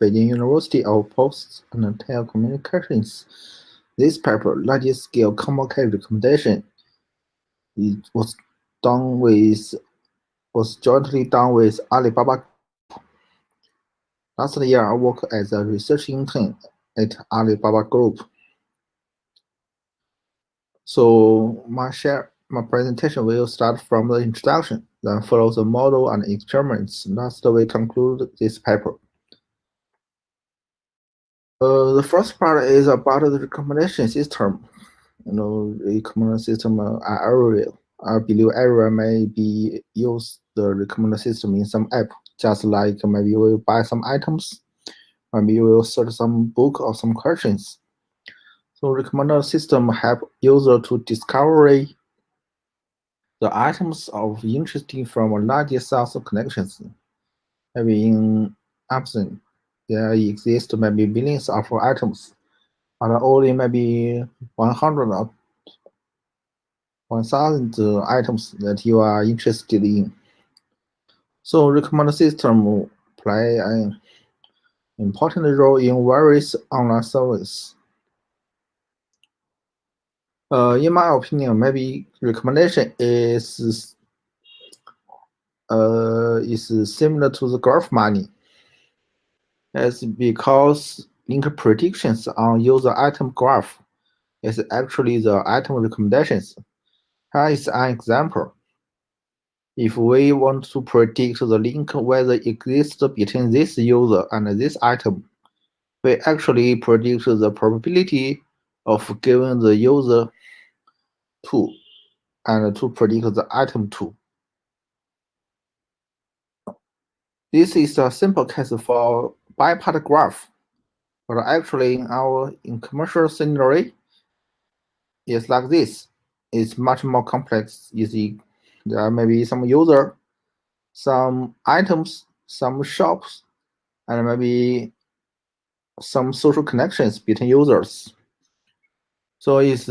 Beijing University of Posts and Telecommunications. This paper, large-scale Comb-K recommendation, it was done with was jointly done with Alibaba. Last year, I worked as a research intern at Alibaba Group. So my share my presentation will start from the introduction, then follow the model and experiments. Last, we conclude this paper. Uh, the first part is about the recommendation system. You know, recommendation system uh, are I believe everyone may be use the recommendation system in some app, just like maybe you will buy some items, maybe you will search some book or some questions. So recommender system help user to discover the items of interest from a large source of connections. Maybe in Amazon, there exist maybe billions of items, but only maybe 100 or 1000 items that you are interested in. So recommender system play an important role in various online services. Uh, in my opinion, maybe recommendation is uh, is similar to the graph mining. It's because link predictions on user item graph is actually the item recommendations. Here is an example. If we want to predict the link whether exists between this user and this item, we actually predict the probability of giving the user 2 and to predict the item 2. This is a simple case for bipart graph, but actually in our in commercial scenario, it's like this. It's much more complex. You see, there are maybe some user, some items, some shops, and maybe some social connections between users. So it's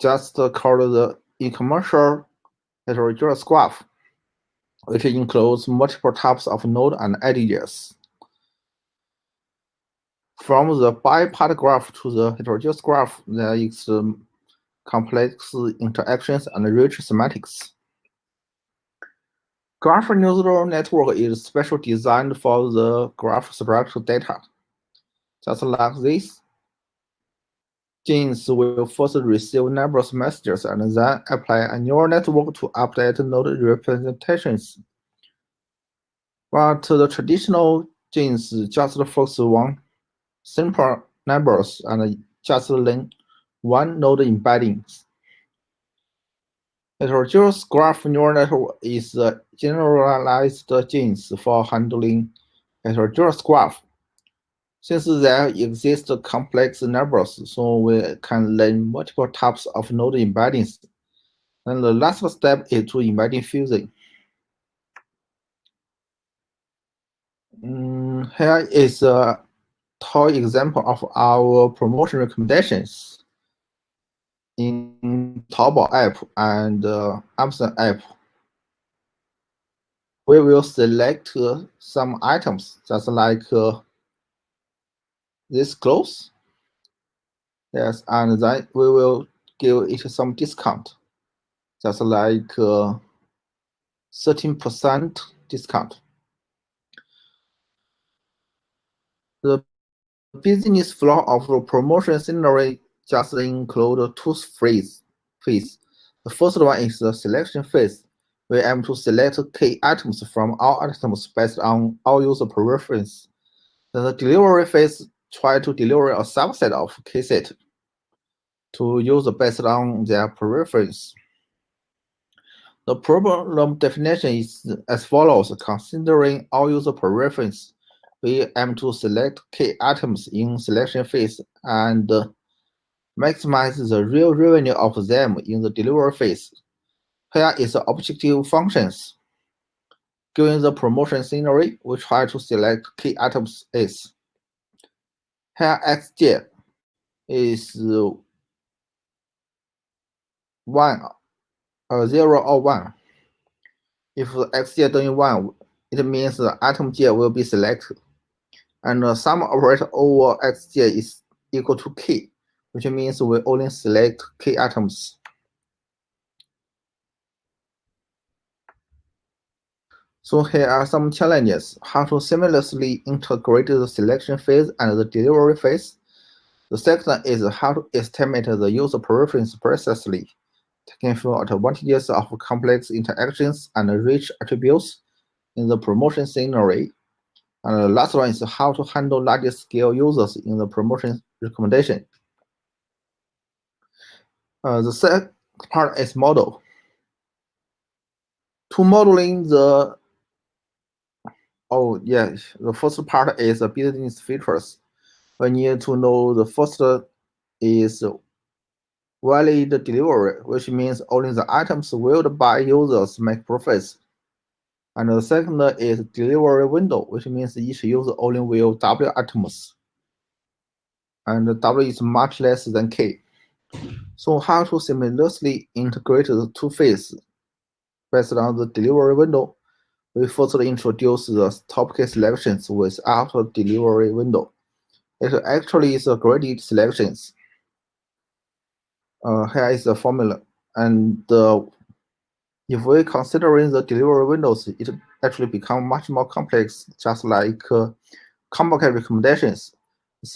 just called the e-commercial heterogeneous graph, which includes multiple types of node and edges. From the bipart graph to the heterogeneous graph, there is um, complex interactions and rich semantics. Graph neural network is special designed for the graph structure data. Just like this, GNNs will first receive numerous messages and then apply a neural network to update node representations. But the traditional GNNs just focus on simple numbers and just learn one node embeddings. Heterogeneous graph neural network is a generalized GNNs for handling heterogeneous graph. Since there exist complex numbers, so we can learn multiple types of node embeddings. And the last step is to embedding fusion. Mm, here is a toy example of our promotion recommendations in Taobao app and uh, Amazon app. We will select uh, some items, just like uh, this clothes. Yes, and then we will give it some discount, just like 13% uh, discount. The business flow of the promotion scenario just include two phase. phase. The first one is the selection phase. We aim to select key items from all items based on all user preference. Then The delivery phase try to deliver a subset of key set to user based on their preference. The problem definition is as follows. Considering all user preference, we aim to select key items in selection phase and maximize the real revenue of them in the delivery phase. Here is the objective functions. Given the promotion scenario, we try to select key items is here xj is one uh, zero or one. If xj doing one, it means the item j will be selected. And uh, the sum operator over xj is equal to k, which means we only select k atoms. So here are some challenges. How to seamlessly integrate the selection phase and the delivery phase. The second is how to estimate the user preference precisely, taking full advantages of complex interactions and rich attributes in the promotion scenario. And the last one is how to handle large scale users in the promotion recommendation. Uh, the second part is model. To modeling the Oh, yeah. The first part is the business features. We need to know the first is valid delivery, which means only the items willed by users make profits. And the second is delivery window, which means each user only will W items. And W is much less than K. So how to seamlessly integrate the two phases based on the delivery window we first introduce the top-K selections with auto delivery window. It actually is a graded selections. Uh, here is the formula. And uh, if we considering the delivery windows, it actually become much more complex, just like uh, recommendations.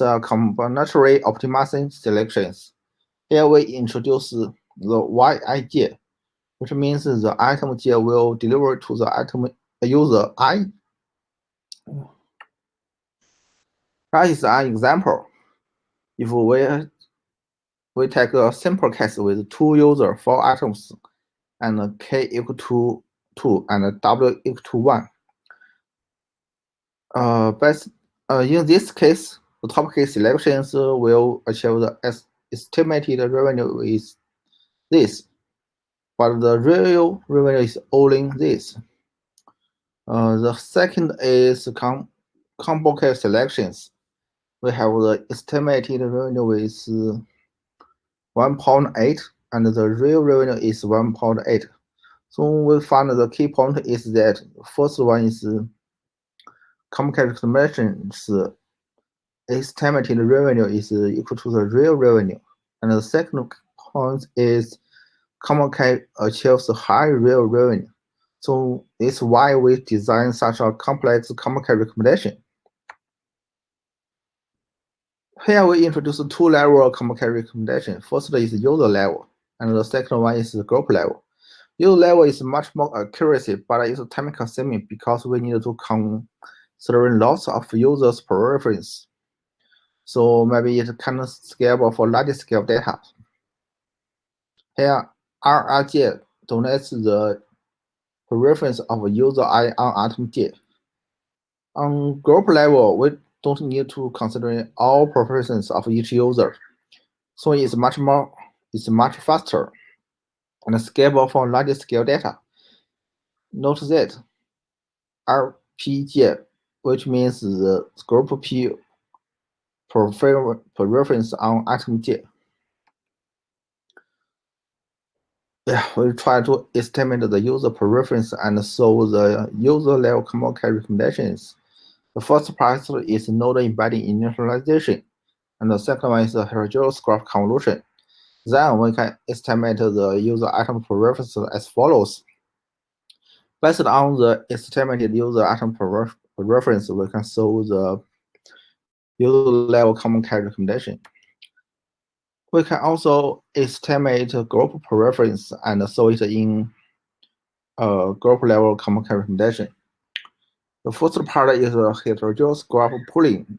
A combinatory optimizing selections. Here we introduce the Y idea, which means the item j will deliver to the item user I. That is an example. If we we take a simple case with two user, four items, and k equal to two and w equal to one. Uh, but uh, in this case, the top-K selections will achieve the estimated revenue is this, but the real revenue is only this. Uh, the second is com Comb-K selections. We have the estimated revenue is 1.8 and the real revenue is 1.8. So we find the key point is that first one is Comb-K estimations estimated revenue is equal to the real revenue. And the second point is Comb-K achieves high real revenue. So it's why we design such a complex Comb-K recommendation. Here we introduce two level Comb-K recommendation. First is user level, and the second one is the group level. User level is much more accuracy, but it's time consuming because we need to consider lots of users' preference. So maybe it's kind of scalable for large scale data. Here, RRJ donates the reference of user I on atom J. On group level, we don't need to consider all preferences of each user. So it's much more, it's much faster and scalable for large scale data. Note that RPJ, which means the group P prefer preference on atom J. yeah, we try to estimate the user preference and solve the user level Comb-K recommendations. The first part is node embedding initialization, and the second one is the heterogeneous graph convolution. Then we can estimate the user item preference as follows. Based on the estimated user item preference, we can solve the user level Comb-K recommendation. We can also estimate group preference and solve it in a group level Comb-K recommendation. The first part is a heterogeneous graph pooling,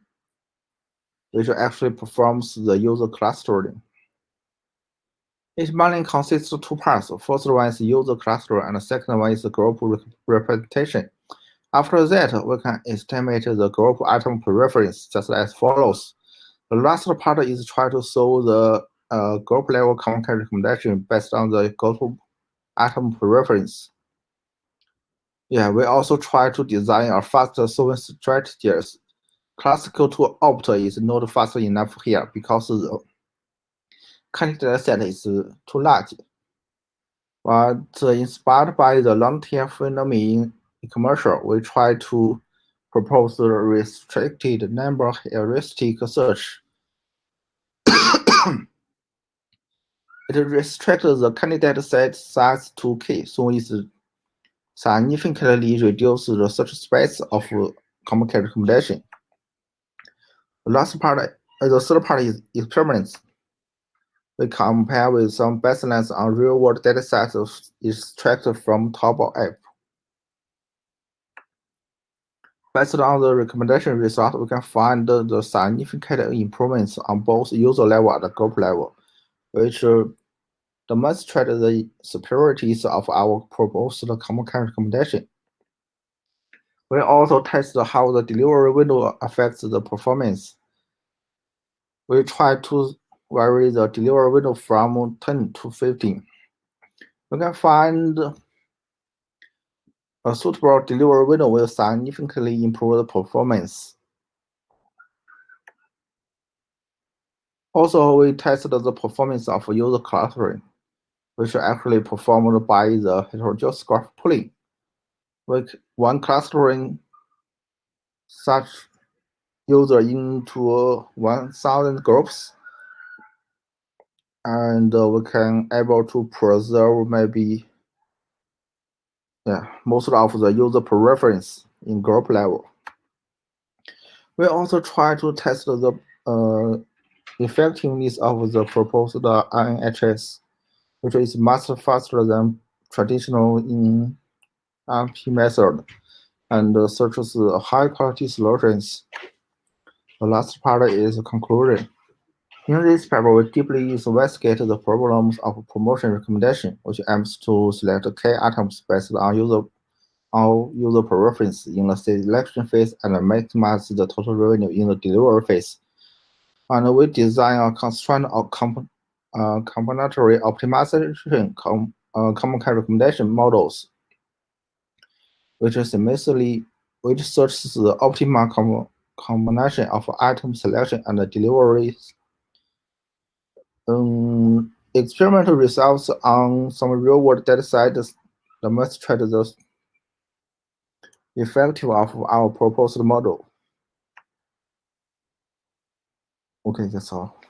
which actually performs the user clustering. Each mainly consists of two parts. First one is user cluster, and the second one is group representation. After that, we can estimate the group item preference just as follows. The last part is try to solve the uh, group level content recommendation based on the group item preference. Yeah, we also try to design a faster solving strategies. Classical 2-opt is not fast enough here because the candidate set is too large. But inspired by the long tail phenomenon in commercial, we try to proposed restricted number heuristic search. it restricts the candidate set size to k, so it significantly reduces the search space of Comb-K recommendation. The last part, uh, the third part is experiments. We compare with some baselines on real-world datasets extracted from Taobao app. Based on the recommendation result, we can find the significant improvements on both user level and group level, which demonstrate the superiorities of our proposed Comb-K recommendation. We also test how the delivery window affects the performance. We try to vary the delivery window from 10 to 15. We can find a suitable delivery window will significantly improve the performance. Also, we tested the performance of user clustering, which actually performed by the heterogeneous graph pooling. With one clustering such user into 1,000 groups, and uh, we can able to preserve maybe yeah, most of the user preference in group level. We also try to test the uh, effectiveness of the proposed NHS, which is much faster than traditional in NP method and searches high quality solutions. The last part is conclusion. In this paper, we deeply investigate the problems of promotion recommendation, which aims to select key items based on user on user preference in the selection phase and maximize the total revenue in the delivery phase. And we design a constraint of comp uh, combinatory optimization com uh, Comb-K recommendation models, which is immediately which searches the optimal com combination of item selection and delivery um, experimental results on some real-world data sets demonstrate the effective of our proposed model. Okay, that's all.